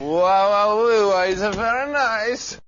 Wow, wow, wow, it's very nice.